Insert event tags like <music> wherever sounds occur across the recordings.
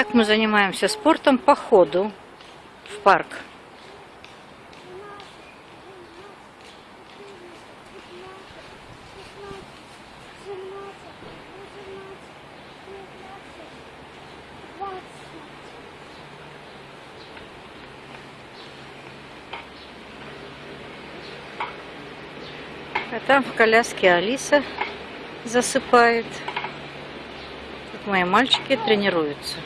так мы занимаемся спортом по ходу в парк. А там в коляске Алиса засыпает. Тут мои мальчики тренируются.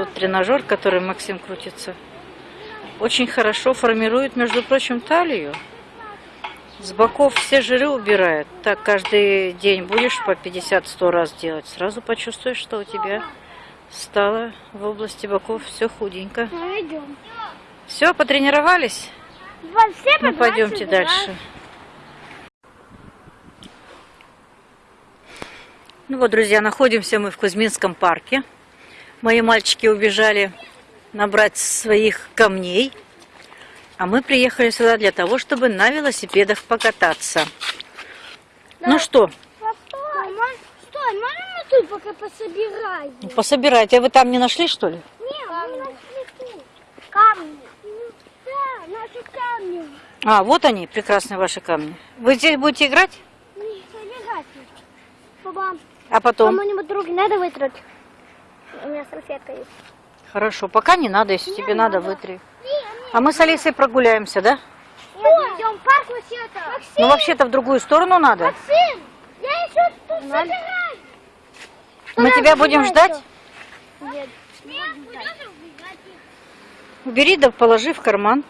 Тут тренажер, который Максим крутится, очень хорошо формирует, между прочим, талию. С боков все жиры убирает. Так каждый день будешь по 50-100 раз делать. Сразу почувствуешь, что у тебя стало в области боков все худенько. Ну, идем. Все, потренировались? Вот все Ну, по пойдемте 20 дальше. Ну вот, друзья, находимся мы в Кузьминском парке. Мои мальчики убежали набрать своих камней. А мы приехали сюда для того, чтобы на велосипедах покататься. Ну что, раз. Стой, можно мы тут пока пособираем? пособирайте. А вы там не нашли, что ли? Нет, мы нашли тут. Камни. Да, наши камни. А, вот они, прекрасные ваши камни. Вы здесь будете играть? Не собирать. Папа, А потом? кому-нибудь руки надо вытрать? У меня салфетка есть. Хорошо, пока не надо, если тебе надо, вытри. А мы с Алисой прогуляемся, да? Нет, идем в парк вообще-то. Ну, вообще-то в другую сторону надо. Максим, я еще тут собираю. Мы тебя будем ждать? Нет. Убери да положи в карман.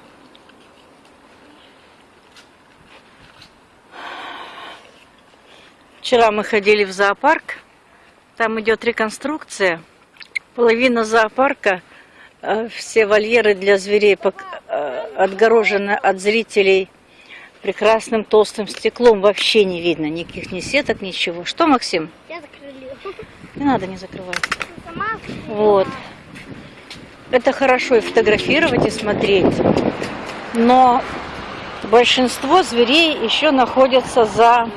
Вчера мы ходили в зоопарк. Там идет реконструкция. Половина зоопарка, э, все вольеры для зверей э, отгорожены от зрителей прекрасным толстым стеклом. Вообще не видно никаких ни сеток, ничего. Что, Максим? Я закрыли. Не надо не закрывать. Сама? Вот. Это хорошо и фотографировать, и смотреть. Но большинство зверей еще находятся за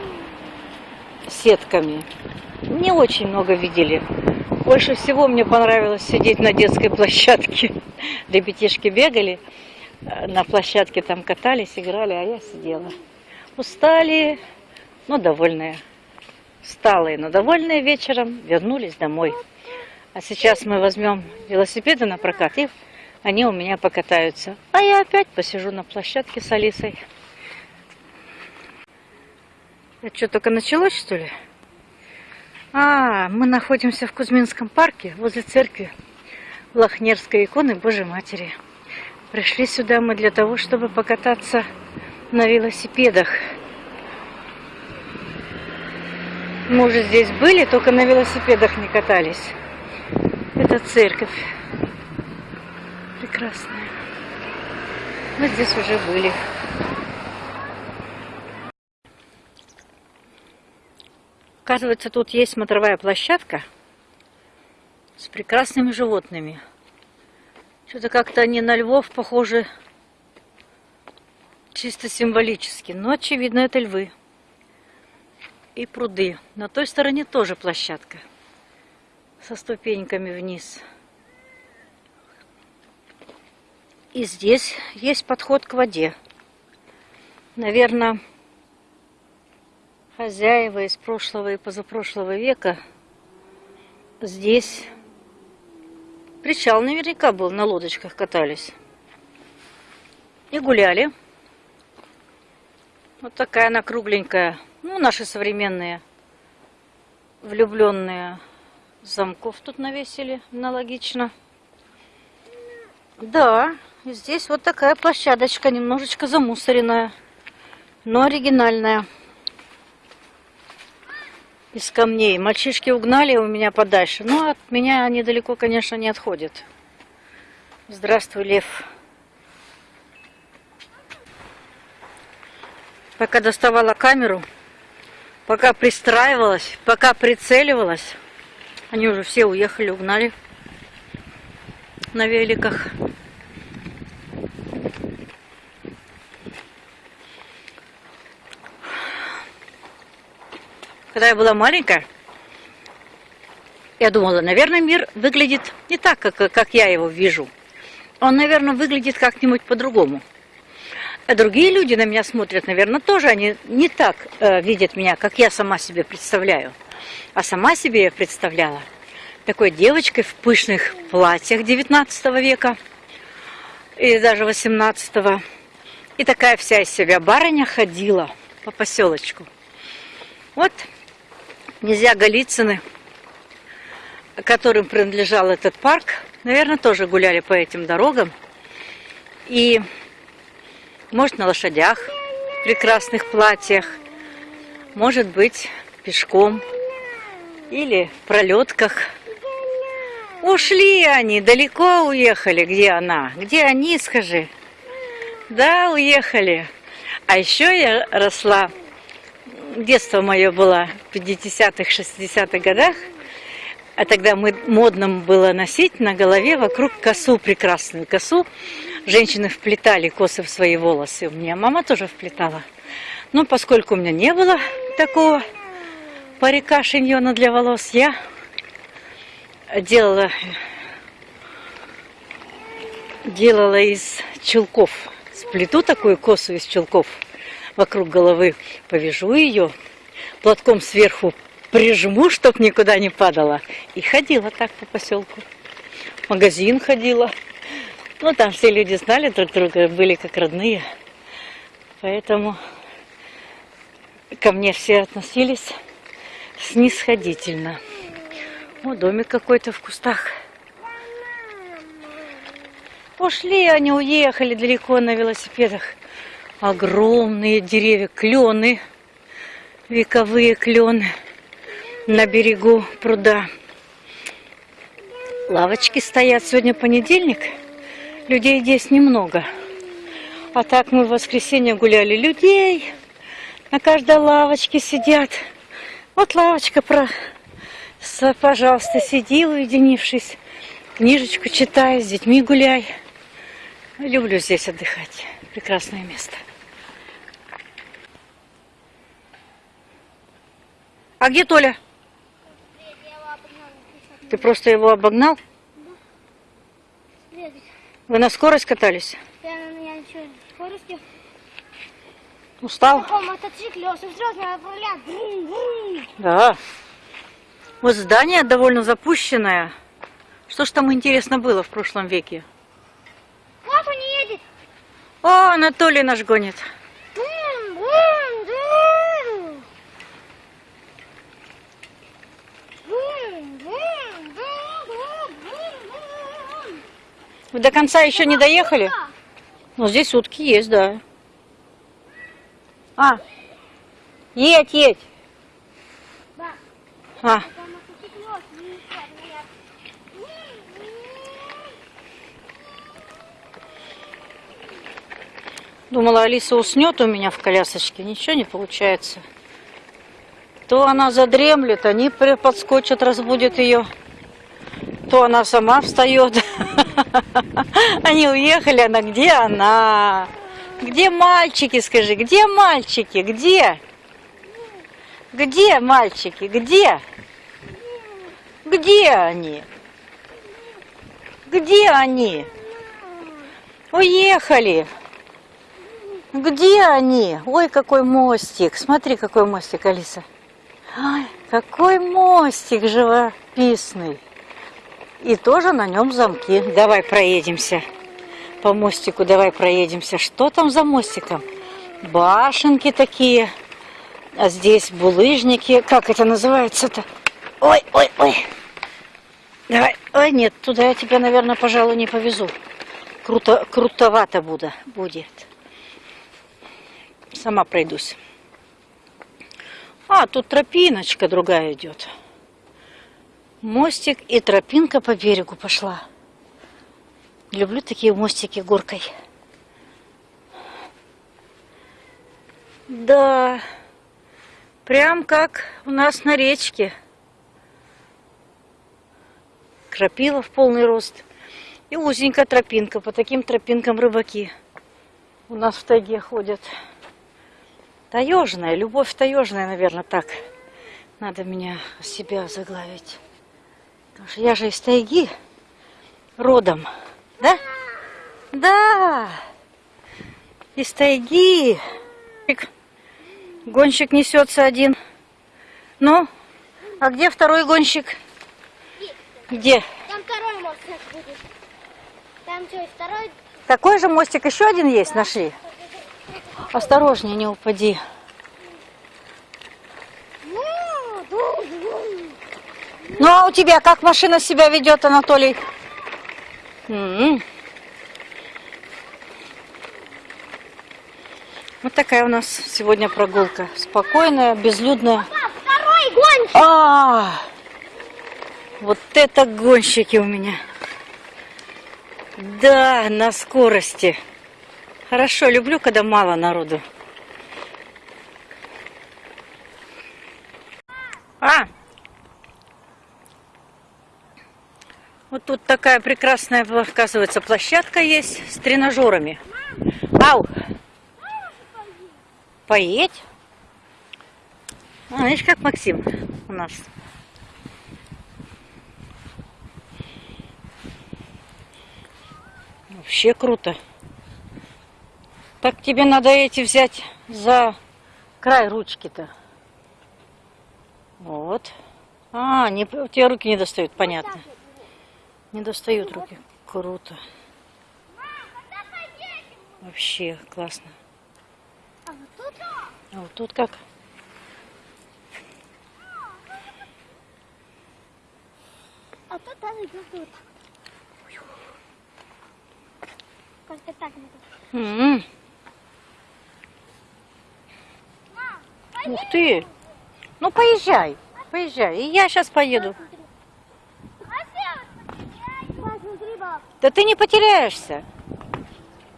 сетками. Не очень много видели. Больше всего мне понравилось сидеть на детской площадке. <laughs> Ребятишки бегали э, на площадке, там катались, играли, а я сидела. Устали, но довольные. Усталые, но довольные вечером вернулись домой. А сейчас мы возьмем велосипеды на прокат, и они у меня покатаются. А я опять посижу на площадке с Алисой. Это что, только началось, что ли? А, мы находимся в Кузьминском парке, возле церкви Лохнерской иконы Божьей Матери. Пришли сюда мы для того, чтобы покататься на велосипедах. Мы уже здесь были, только на велосипедах не катались. Это церковь. Прекрасная. Мы здесь уже были. Оказывается, тут есть смотровая площадка с прекрасными животными. Что-то как-то они на львов похожи чисто символически. Но, очевидно, это львы. И пруды. На той стороне тоже площадка со ступеньками вниз. И здесь есть подход к воде. Наверное, хозяева из прошлого и позапрошлого века здесь причал наверняка был, на лодочках катались. И гуляли. Вот такая она кругленькая. Ну, наши современные влюбленные замков тут навесили, аналогично. Да, здесь вот такая площадочка, немножечко замусоренная, но оригинальная. Из камней. Мальчишки угнали у меня подальше, но от меня они далеко, конечно, не отходят. Здравствуй, лев. Пока доставала камеру, пока пристраивалась, пока прицеливалась, они уже все уехали, угнали на великах. Когда я была маленькая, я думала, наверное, мир выглядит не так, как, как я его вижу. Он, наверное, выглядит как-нибудь по-другому. А другие люди на меня смотрят, наверное, тоже они не так э, видят меня, как я сама себе представляю. А сама себе я представляла такой девочкой в пышных платьях 19 века и даже 18 -го. И такая вся из себя барыня ходила по поселочку. Вот князья Голицыны, которым принадлежал этот парк, наверное, тоже гуляли по этим дорогам. И, может, на лошадях, в прекрасных платьях, может быть, пешком или в пролетках. Ушли они, далеко уехали. Где она? Где они, скажи? Да, уехали. А еще я росла, детство мое было в 50-х, 60-х годах, а тогда мы, модным было носить на голове вокруг косу, прекрасную косу. Женщины вплетали косы в свои волосы. У меня мама тоже вплетала. Но поскольку у меня не было такого парика шиньона для волос, я делала, делала из чулков. Сплету такую косу из чулков вокруг головы, повяжу ее, платком сверху прижму, чтоб никуда не падала. И ходила так по поселку. Магазин ходила. Ну, там все люди знали друг друга, были как родные. Поэтому ко мне все относились снисходительно. О, домик какой-то в кустах. Ушли они, уехали далеко на велосипедах. Огромные деревья, клены, вековые клены на берегу пруда. Лавочки стоят. Сегодня понедельник. Людей здесь немного. А так мы в воскресенье гуляли. Людей на каждой лавочке сидят. Вот лавочка про Пожалуйста, сиди, уединившись, книжечку читай, с детьми гуляй. Люблю здесь отдыхать. Прекрасное место. А где Толя? Ты просто его обогнал? Вы на скорость катались? Я, я скорости. Устал? На таком мотоцикле он. Да. Вот здание довольно запущенное. Что ж там интересно было в прошлом веке? Вот он едет. О, Анатолий наш гонит. Вы до конца еще не доехали? Ну, здесь утки есть, да. А, едь, едь. А, думала, Алиса уснет у меня в колясочке. Ничего не получается. То она задремлет, они подскочат, разбудят ее. То она сама встает. <laughs> Они уехали, она где она? Где мальчики, скажи, где мальчики, где? Где мальчики, где? Где они? Где они? Уехали. Где они? Ой, какой мостик. Смотри, какой мостик, Алиса. Ай, какой мостик живописный. И тоже на нем замки. Давай проедемся по мостику. Давай проедемся. Что там за мостиком? Башенки такие. А здесь булыжники. Как это называется-то? Ой, ой, ой. Давай. Ой, нет, туда я тебя, наверное, пожалуй, не повезу. Круто, крутовато буду, будет. Сама пройдусь. А, тут тропиночка другая идет. Мостик и тропинка по берегу пошла. Люблю такие мостики горкой. Да, прям как у нас на речке. Крапива в полный рост. И узенькая тропинка. По таким тропинкам рыбаки у нас в тайге ходят. Таежная, любовь таежная, наверное, так Надо меня себя заглавить. Потому что я же из тайги родом. Да? Да. Из тайги. Гонщик несется один. Ну, а где второй гонщик? Где? Там второй мост сейчас будет. Там что, второй? Такой же мостик еще один есть, нашли. Осторожнее, не упади. Ну а у тебя как машина себя ведет, Анатолий? М. Вот такая у нас сегодня прогулка. Спокойная, безлюдная. Второй гонщик. А, вот это гонщики у меня. Да, на скорости. Хорошо, люблю, когда мало народу. А! Вот тут такая прекрасная, оказывается, площадка есть с тренажерами. Ау! Поедь? А, видишь, как Максим у нас. Вообще круто. Так тебе надо эти взять за край ручки-то. Вот. А, не, у тебя руки не достают, понятно. Не достают руки. Круто. Вообще классно. А вот тут? Как? А тут тоже идет тут. Как-то так надо. М. Ух ты! Ну поезжай, поезжай. И я сейчас поеду. Да ты не потеряешься.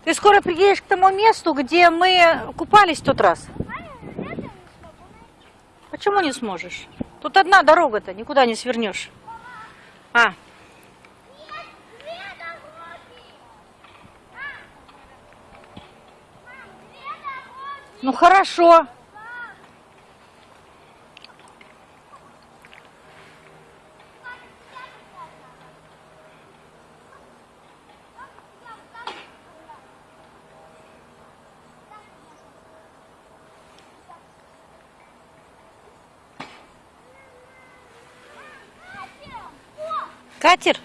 Ты скоро приедешь к тому месту, где мы купались в тот раз. Почему не сможешь? Тут одна дорога-то, никуда не свернешь. А, ну хорошо. Катер?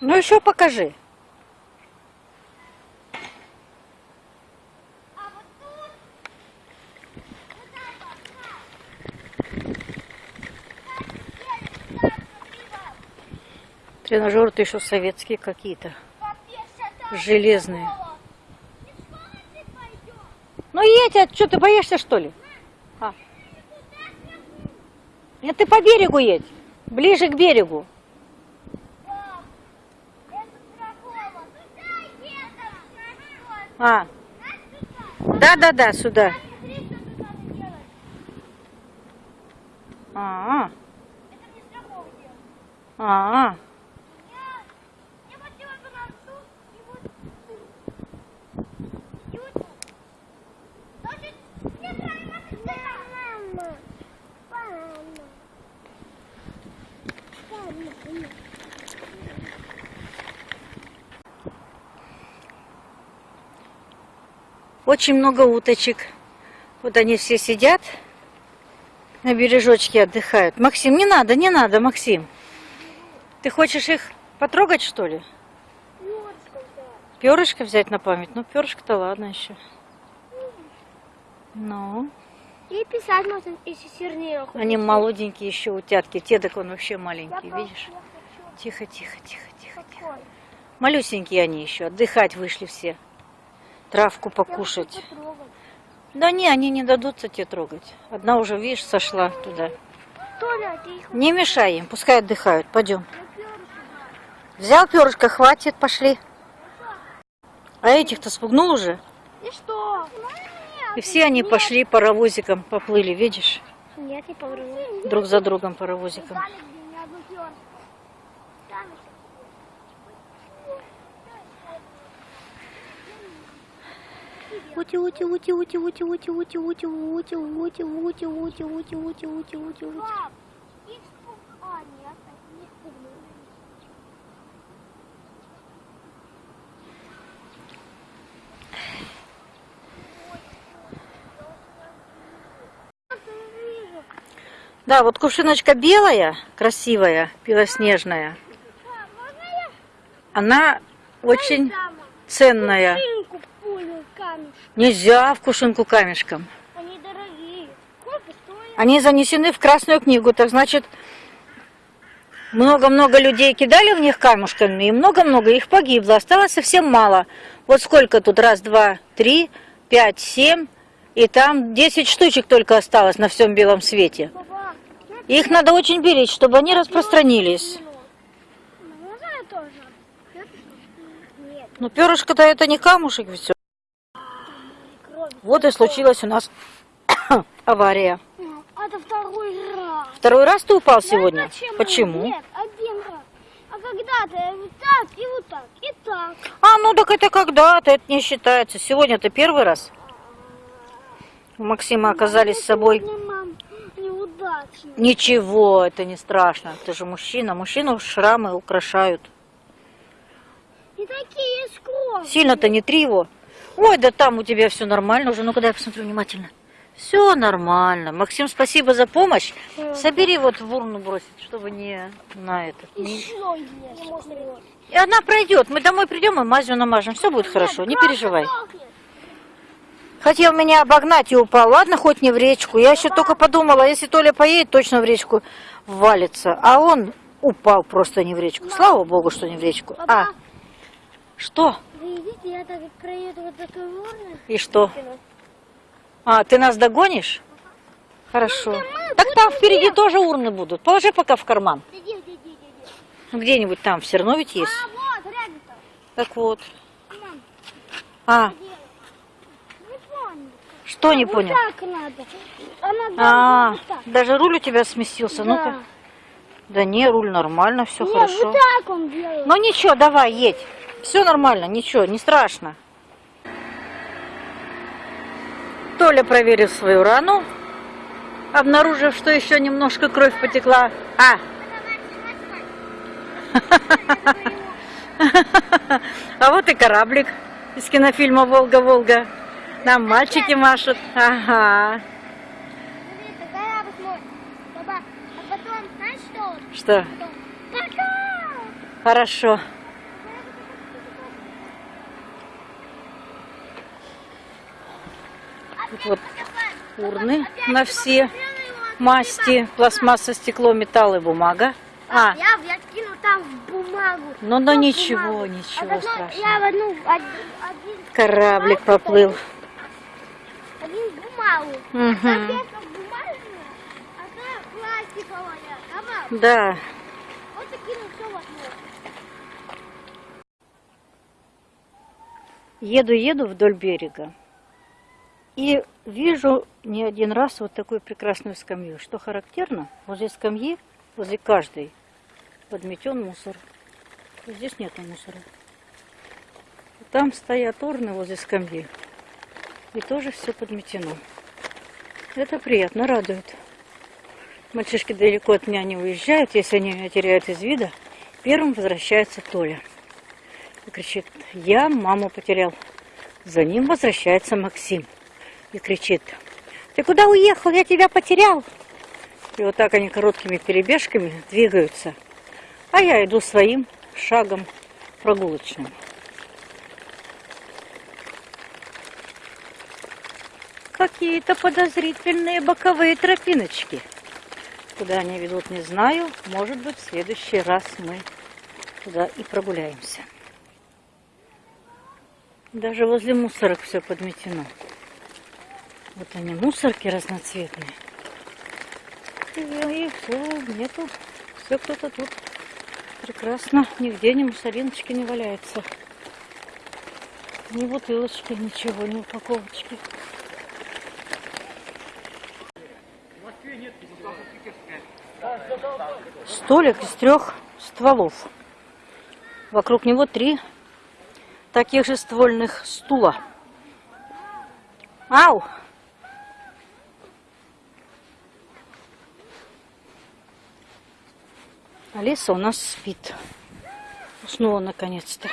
Ну еще покажи. Тренажеры-то еще советские какие-то. Железные. Ну едь, а что ты боишься что ли? А. Нет, ты по берегу едь. Ближе к берегу. А. Да-да-да, сюда. А. А. Очень много уточек. Вот они все сидят на бережочке отдыхают. Максим, не надо, не надо, Максим. Ты хочешь их потрогать, что ли? Перышко взять на память? Ну, перышко-то ладно еще. Ну, И писать можно, если сильнее. они молоденькие еще утятки. Тедок он вообще маленький, видишь? Тихо, тихо, тихо, тихо, тихо. Малюсенькие они еще, отдыхать вышли все. Травку покушать. Да не, они не дадутся тебе трогать. Одна уже, видишь, сошла туда. Их Не мешай им, пускай отдыхают. Пойдем. Взял перышко, хватит, пошли. А этих-то спугнул уже. И что? И все они пошли паровозиком, поплыли, видишь? Нет, не повру. Друг за другом паровозиком. Ути, ути, ути, ути, ути, ути, ути, ути, ути, ути, ути, ути, ути, ути, ути, ути, ути. Пап. А, нет, не. Да, вот кувшиночка белая, красивая, белоснежная. Она очень ценная. Нельзя в кувшинку камешком. Они дорогие. Сколько стоят? Они занесены в Красную книгу, так значит, много-много людей кидали в них камушками, и много-много их погибло. Осталось совсем мало. Вот сколько тут? Раз, два, три, пять, семь. И там 10 штучек только осталось на всем белом свете. Их надо очень беречь, чтобы они распространились. Но перышко-то это не камушек все. Вот и случилась у нас <coughs> авария. А, Это второй раз. Второй раз ты упал сегодня? Знаешь, Почему? Нет, один раз. А когда-то вот так, и вот так, и так. А, ну так это когда-то, это не считается. Сегодня-то первый раз. У Максима оказались с собой. Сегодня. Ничего, это не страшно. Ты же мужчина. Мужчину шрамы украшают. И такие скромные. Сильно-то не три его. Ой, да там у тебя все нормально уже. Ну-ка дай посмотрю внимательно. Все нормально. Максим, спасибо за помощь. Собери вот в урну бросить, чтобы не на этот. не- Еще. И она пройдет. Мы домой придем и мазью намажем. Все будет хорошо, не переживай. Хотел меня обогнать и упал. Ладно, хоть не в речку. Я еще только подумала, если Толя поедет, точно в речку валится. А он упал просто не в речку. Слава богу, что не в речку. А, что? Видите, я так проеду вот такой урны. И что? А, ты нас догонишь? Хорошо. Так там впереди тоже урны будут. Положи пока в карман. Иди. Где-нибудь там все равно ведь есть. А, вот. Так вот. Мам, А? Не что не вот понял? так надо. Она А, должна вот так. даже руль у тебя сместился. Ну-ка. Да. Не, руль нормально, все хорошо. вот так он делает. Ну ничего, давай, едь. Все нормально, ничего, не страшно. Толя проверил свою рану, обнаружив, что еще немножко кровь потекла. А, <laughs> а вот и кораблик из кинофильма «Волга-Волга». Нам мальчики машут. Ага. А что? Хорошо. Вот урны на все масти, пластмасса, стекло, металл и бумага. А, Я, я кину там в бумагу. ну, ну в ничего, бумагу. ничего а потом страшного. Я в одну, один, один, Кораблик поплыл. один бумагу. Бумажная, а. Да. Вот и кину все в одну. Еду-еду вдоль берега. И вижу не один раз вот такую прекрасную скамью. Что характерно, возле скамьи, возле каждой, подметен мусор. Здесь нету мусора. Там стоят урны возле скамьи. И тоже все подметено. Это приятно, радует. Мальчишки далеко от меня не уезжают. Если они меня теряют из вида, первым возвращается Толя. И кричит, я маму потерял. За ним возвращается Максим. И кричит, ты куда уехал? Я тебя потерял. И вот так они короткими перебежками двигаются. А я иду своим шагом прогулочным. Какие-то подозрительные боковые тропиночки. Куда они ведут, не знаю. Может быть, в следующий раз мы туда и прогуляемся. Даже возле мусорок все подметено. Вот они, мусорки разноцветные. И, и всё, нету. Все кто-то тут. Прекрасно. Нигде ни мусориночки не валяется. Ни бутылочки, ничего, ни упаковочки. Столик из трех стволов. Вокруг него три таких же ствольных стула. Ау! Алиса у нас спит. Уснула наконец-то.